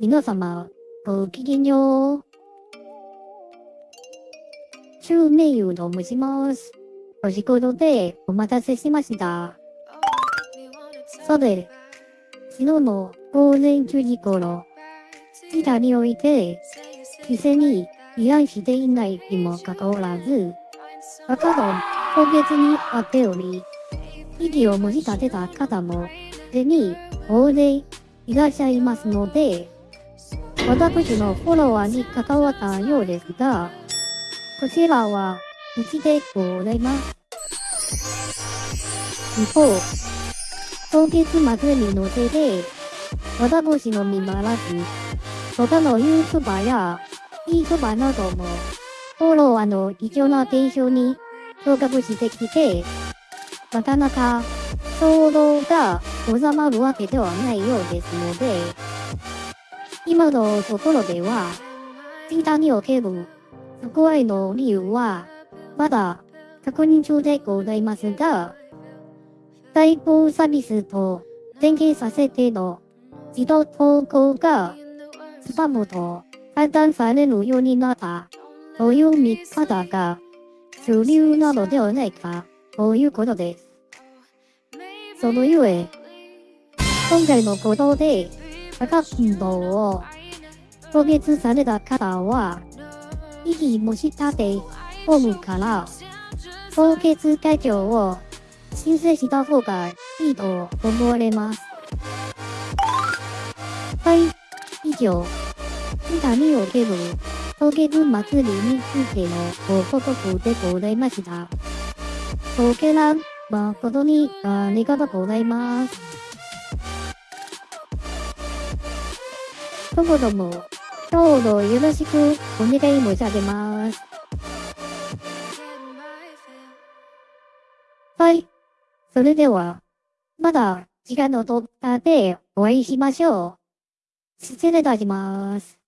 皆様、ごきげんよう。中名優と申します。お仕事でお待たせしました。さて、昨日の午前9時頃、自宅において、店に依頼していないにもかかわらず、赤の今月にあっており、息をもじ立てた方も、すでに大勢いらっしゃいますので、私のフォロワーに関わったようですが、こちらは、うちでございます。一方、今月末にのせで、私のみならず、他の YouTuber や YouTuber なども、フォロワーの異常な現象に昇格してきて、なかなか衝動が収まるわけではないようですので、今のところでは、ツイッターにおける不具合の理由は、まだ確認中でございますが、対抗サービスと連携させての自動投稿がスパムと判断されるようになったという見方が主流なのではないかということです。そのゆえ、今回のことで赤信号を凍結された方は、息もしたてホームから凍結解除を申請した方がいいと思われます。はい、以上、板における凍結祭りについてのご報告でございました。ご見覧誠にありがとうございます。どうもども、どうぞよろしくお願い申し上げます。はい。それでは、まだ時間の取ったでお会いしましょう。失礼いたします。